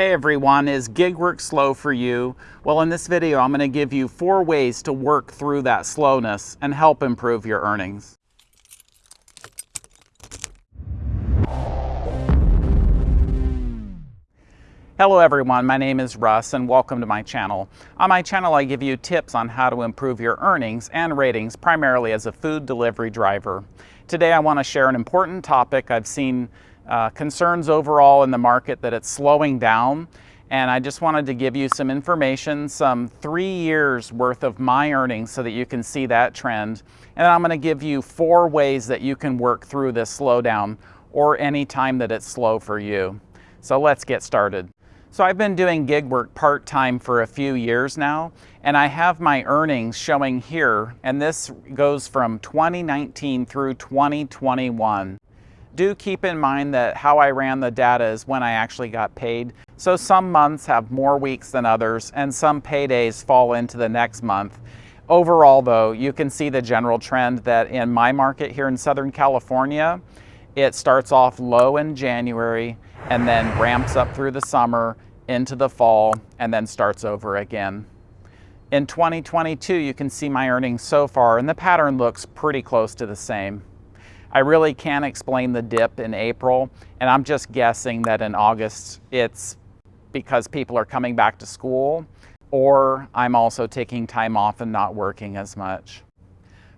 Hey everyone, is gig work slow for you? Well, in this video, I'm going to give you four ways to work through that slowness and help improve your earnings. Hello everyone, my name is Russ and welcome to my channel. On my channel I give you tips on how to improve your earnings and ratings primarily as a food delivery driver. Today I want to share an important topic I've seen uh, concerns overall in the market that it's slowing down. And I just wanted to give you some information, some three years worth of my earnings so that you can see that trend. And I'm gonna give you four ways that you can work through this slowdown or any time that it's slow for you. So let's get started. So I've been doing gig work part-time for a few years now, and I have my earnings showing here, and this goes from 2019 through 2021 do keep in mind that how I ran the data is when I actually got paid. So some months have more weeks than others and some paydays fall into the next month. Overall though, you can see the general trend that in my market here in Southern California, it starts off low in January and then ramps up through the summer into the fall and then starts over again. In 2022, you can see my earnings so far and the pattern looks pretty close to the same. I really can't explain the dip in April, and I'm just guessing that in August it's because people are coming back to school, or I'm also taking time off and not working as much.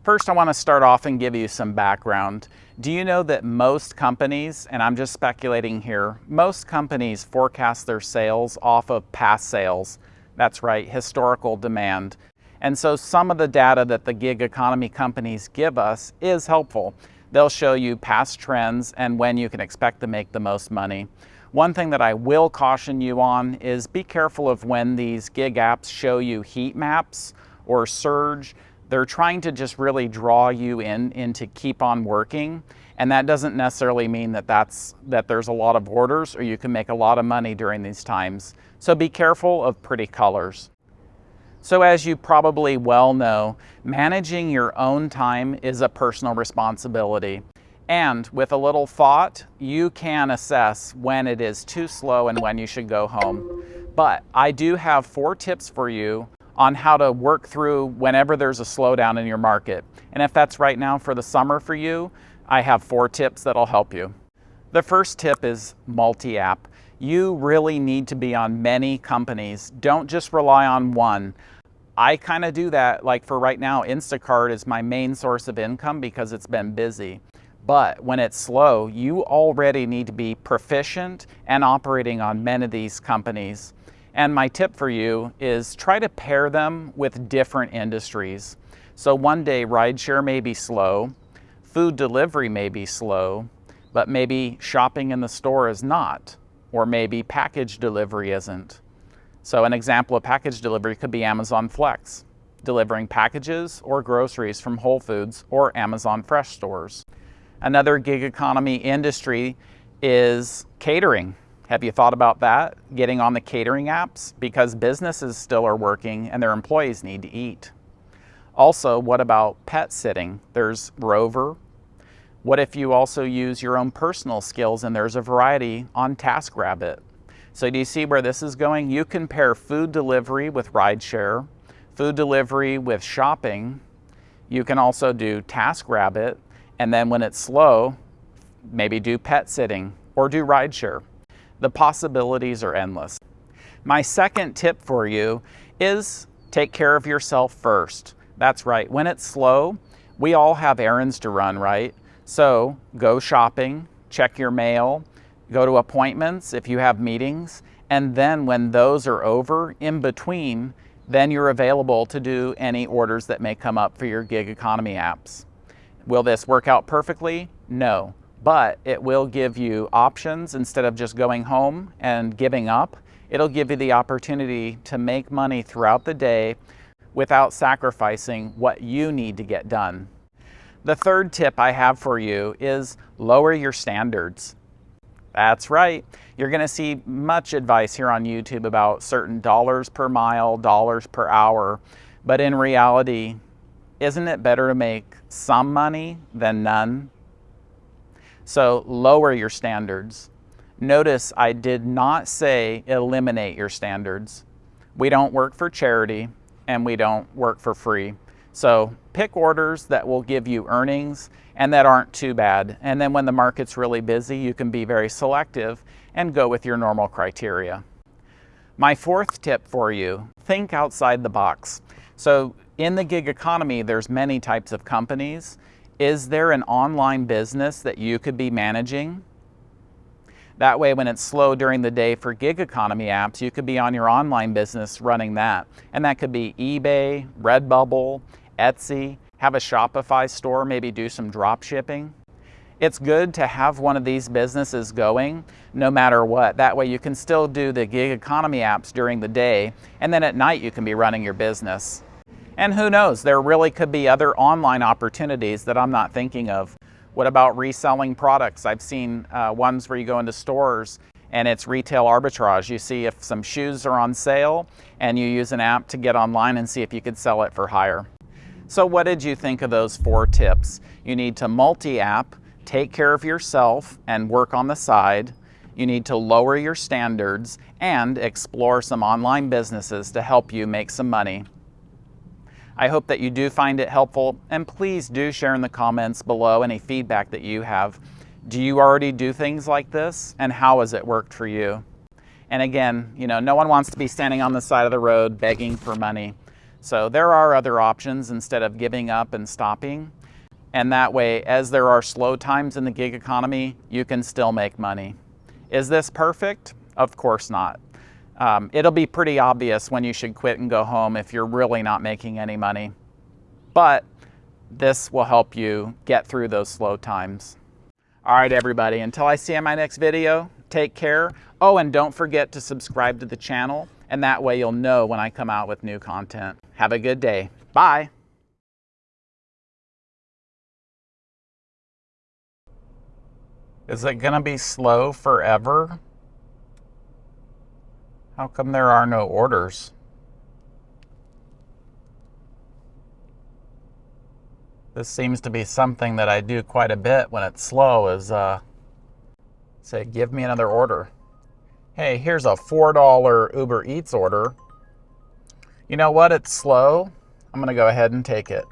First, I want to start off and give you some background. Do you know that most companies, and I'm just speculating here, most companies forecast their sales off of past sales. That's right, historical demand. And so some of the data that the gig economy companies give us is helpful. They'll show you past trends and when you can expect to make the most money. One thing that I will caution you on is be careful of when these gig apps show you heat maps or surge. They're trying to just really draw you in into keep on working. And that doesn't necessarily mean that, that's, that there's a lot of orders or you can make a lot of money during these times. So be careful of pretty colors. So as you probably well know, managing your own time is a personal responsibility. And with a little thought, you can assess when it is too slow and when you should go home. But I do have four tips for you on how to work through whenever there's a slowdown in your market. And if that's right now for the summer for you, I have four tips that'll help you. The first tip is multi-app. You really need to be on many companies. Don't just rely on one. I kind of do that, like for right now, Instacart is my main source of income because it's been busy. But when it's slow, you already need to be proficient and operating on many of these companies. And my tip for you is try to pair them with different industries. So one day rideshare may be slow, food delivery may be slow, but maybe shopping in the store is not, or maybe package delivery isn't. So an example of package delivery could be Amazon Flex, delivering packages or groceries from Whole Foods or Amazon Fresh stores. Another gig economy industry is catering. Have you thought about that? Getting on the catering apps? Because businesses still are working and their employees need to eat. Also, what about pet sitting? There's Rover. What if you also use your own personal skills and there's a variety on TaskRabbit? So do you see where this is going? You can pair food delivery with rideshare, food delivery with shopping. You can also do TaskRabbit, and then when it's slow, maybe do pet sitting or do rideshare. The possibilities are endless. My second tip for you is take care of yourself first. That's right, when it's slow, we all have errands to run, right? So go shopping, check your mail, go to appointments if you have meetings, and then when those are over, in between, then you're available to do any orders that may come up for your gig economy apps. Will this work out perfectly? No, but it will give you options instead of just going home and giving up. It'll give you the opportunity to make money throughout the day without sacrificing what you need to get done. The third tip I have for you is lower your standards. That's right. You're going to see much advice here on YouTube about certain dollars per mile, dollars per hour. But in reality, isn't it better to make some money than none? So lower your standards. Notice I did not say eliminate your standards. We don't work for charity and we don't work for free. So pick orders that will give you earnings and that aren't too bad. And then when the market's really busy, you can be very selective and go with your normal criteria. My fourth tip for you, think outside the box. So in the gig economy, there's many types of companies. Is there an online business that you could be managing? That way, when it's slow during the day for gig economy apps, you could be on your online business running that. And that could be eBay, Redbubble, Etsy, have a Shopify store, maybe do some drop shipping. It's good to have one of these businesses going no matter what. That way you can still do the gig economy apps during the day and then at night you can be running your business. And who knows, there really could be other online opportunities that I'm not thinking of. What about reselling products? I've seen uh, ones where you go into stores and it's retail arbitrage. You see if some shoes are on sale and you use an app to get online and see if you could sell it for higher. So what did you think of those four tips? You need to multi-app, take care of yourself and work on the side. You need to lower your standards and explore some online businesses to help you make some money. I hope that you do find it helpful and please do share in the comments below any feedback that you have. Do you already do things like this and how has it worked for you? And again, you know, no one wants to be standing on the side of the road begging for money. So there are other options instead of giving up and stopping. And that way, as there are slow times in the gig economy, you can still make money. Is this perfect? Of course not. Um, it'll be pretty obvious when you should quit and go home if you're really not making any money. But this will help you get through those slow times. All right, everybody, until I see you in my next video, take care. Oh, and don't forget to subscribe to the channel, and that way you'll know when I come out with new content. Have a good day. Bye. Is it going to be slow forever? How come there are no orders? This seems to be something that I do quite a bit when it's slow is uh, say, give me another order. Hey, here's a $4 Uber Eats order. You know what? It's slow. I'm going to go ahead and take it.